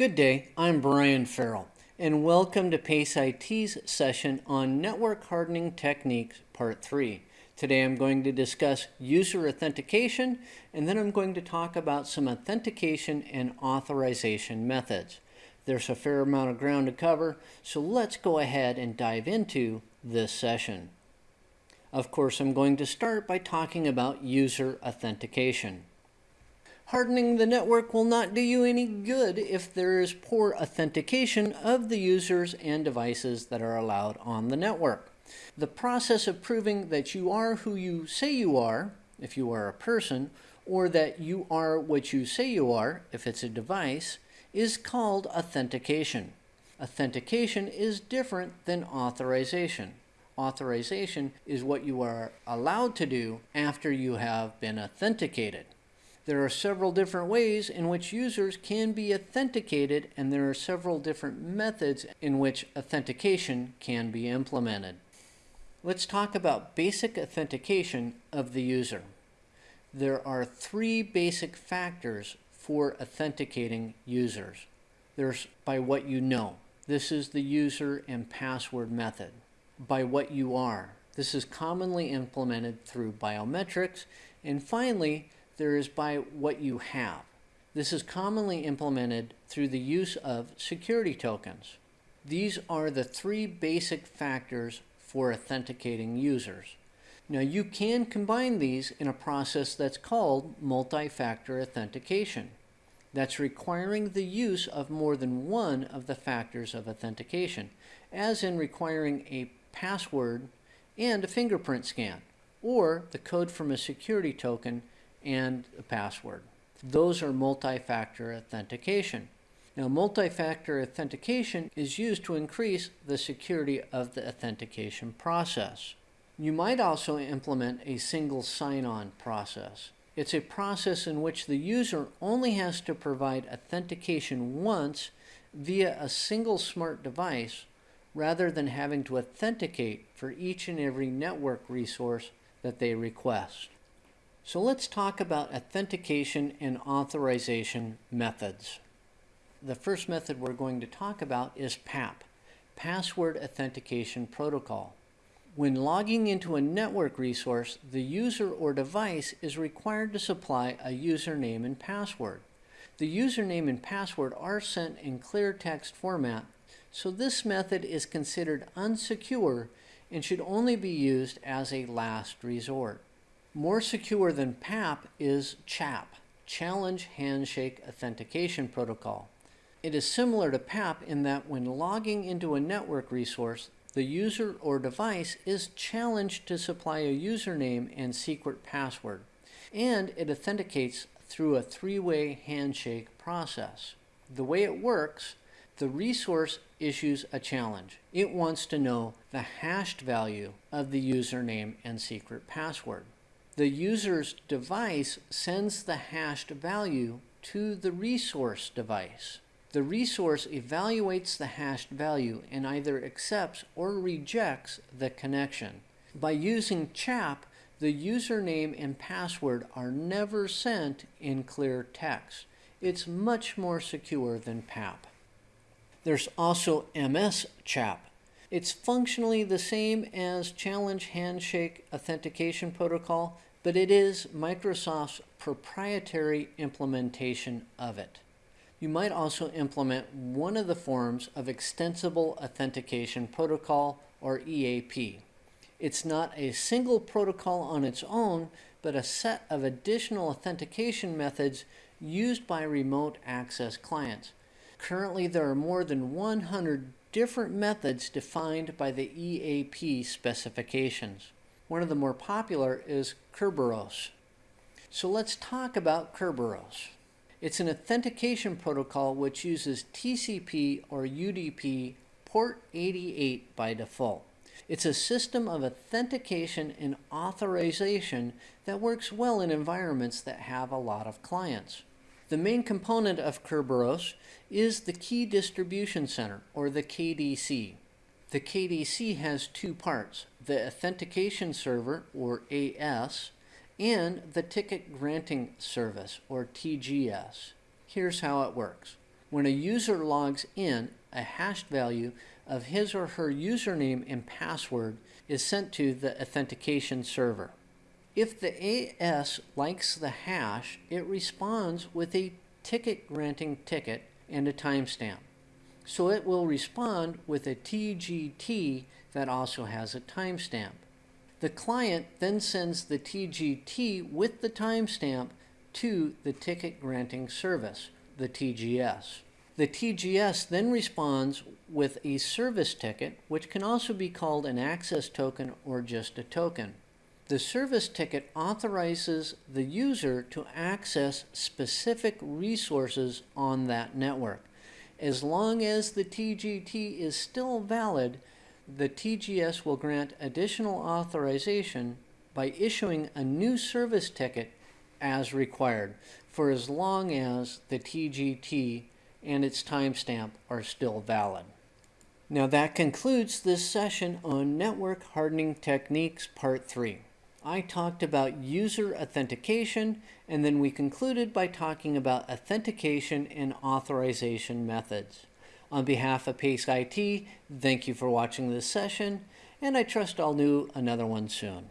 Good day, I'm Brian Farrell, and welcome to PACE IT's session on Network Hardening Techniques Part 3. Today I'm going to discuss user authentication, and then I'm going to talk about some authentication and authorization methods. There's a fair amount of ground to cover, so let's go ahead and dive into this session. Of course, I'm going to start by talking about user authentication. Hardening the network will not do you any good if there is poor authentication of the users and devices that are allowed on the network. The process of proving that you are who you say you are, if you are a person, or that you are what you say you are, if it's a device, is called authentication. Authentication is different than authorization. Authorization is what you are allowed to do after you have been authenticated. There are several different ways in which users can be authenticated and there are several different methods in which authentication can be implemented. Let's talk about basic authentication of the user. There are three basic factors for authenticating users. There's by what you know. This is the user and password method. By what you are. This is commonly implemented through biometrics. And finally, there is by what you have. This is commonly implemented through the use of security tokens. These are the three basic factors for authenticating users. Now you can combine these in a process that's called multi-factor authentication. That's requiring the use of more than one of the factors of authentication, as in requiring a password and a fingerprint scan, or the code from a security token and a password. Those are multi-factor authentication. Now, multi-factor authentication is used to increase the security of the authentication process. You might also implement a single sign-on process. It's a process in which the user only has to provide authentication once via a single smart device rather than having to authenticate for each and every network resource that they request. So let's talk about authentication and authorization methods. The first method we're going to talk about is PAP, Password Authentication Protocol. When logging into a network resource, the user or device is required to supply a username and password. The username and password are sent in clear text format, so this method is considered unsecure and should only be used as a last resort. More secure than PAP is CHAP, Challenge Handshake Authentication Protocol. It is similar to PAP in that when logging into a network resource, the user or device is challenged to supply a username and secret password, and it authenticates through a three-way handshake process. The way it works, the resource issues a challenge. It wants to know the hashed value of the username and secret password the user's device sends the hashed value to the resource device. The resource evaluates the hashed value and either accepts or rejects the connection. By using CHAP, the username and password are never sent in clear text. It's much more secure than PAP. There's also MS CHAP. It's functionally the same as Challenge Handshake Authentication Protocol, but it is Microsoft's proprietary implementation of it. You might also implement one of the forms of Extensible Authentication Protocol, or EAP. It's not a single protocol on its own, but a set of additional authentication methods used by remote access clients. Currently, there are more than 100 different methods defined by the EAP specifications. One of the more popular is Kerberos. So let's talk about Kerberos. It's an authentication protocol which uses TCP or UDP port 88 by default. It's a system of authentication and authorization that works well in environments that have a lot of clients. The main component of Kerberos is the Key Distribution Center, or the KDC. The KDC has two parts, the Authentication Server, or AS, and the Ticket Granting Service, or TGS. Here's how it works. When a user logs in, a hashed value of his or her username and password is sent to the authentication server. If the AS likes the hash, it responds with a ticket granting ticket and a timestamp. So it will respond with a TGT that also has a timestamp. The client then sends the TGT with the timestamp to the ticket granting service, the TGS. The TGS then responds with a service ticket, which can also be called an access token or just a token. The service ticket authorizes the user to access specific resources on that network. As long as the TGT is still valid, the TGS will grant additional authorization by issuing a new service ticket as required for as long as the TGT and its timestamp are still valid. Now that concludes this session on Network Hardening Techniques Part 3. I talked about user authentication and then we concluded by talking about authentication and authorization methods. On behalf of PACE IT, thank you for watching this session and I trust I'll do another one soon.